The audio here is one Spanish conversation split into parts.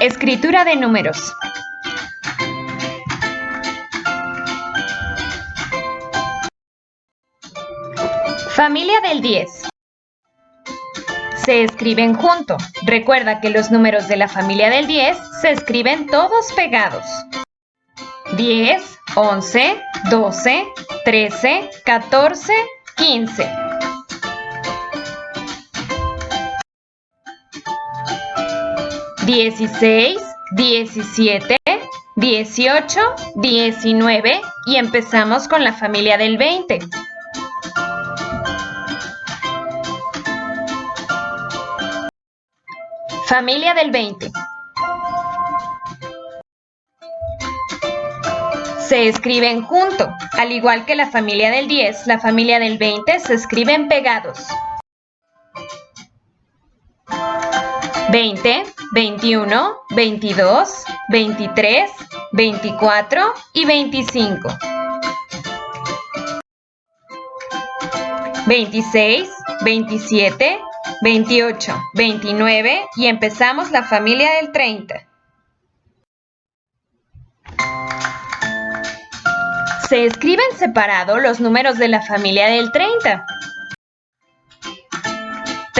Escritura de números. Familia del 10. Se escriben junto. Recuerda que los números de la familia del 10 se escriben todos pegados. 10, 11, 12, 13, 14, 15. 16, 17, 18, 19 y empezamos con la familia del 20. Familia del 20. Se escriben junto, al igual que la familia del 10, la familia del 20 se escriben pegados. 20, 21, 22, 23, 24 y 25. 26, 27, 28, 29 y empezamos la familia del 30. Se escriben separado los números de la familia del 30.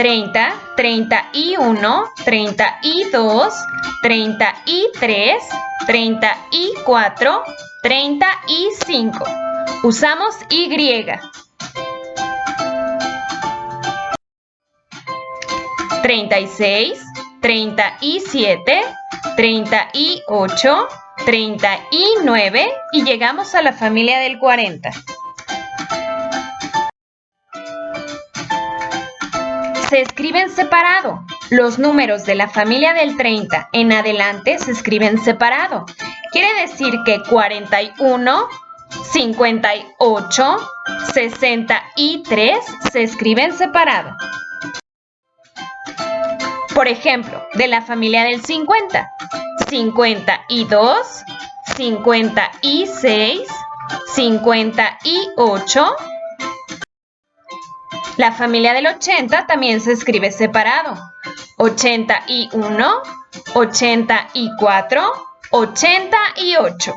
30, 31, 32, 33, 34, 35. Usamos Y. 36, 37, 38, 39 y llegamos a la familia del 40. Se escriben separado. Los números de la familia del 30 en adelante se escriben separado. Quiere decir que 41, 58, 63 se escriben separado. Por ejemplo, de la familia del 50, 52, 56, 58, la familia del 80 también se escribe separado. 81, 84, 88.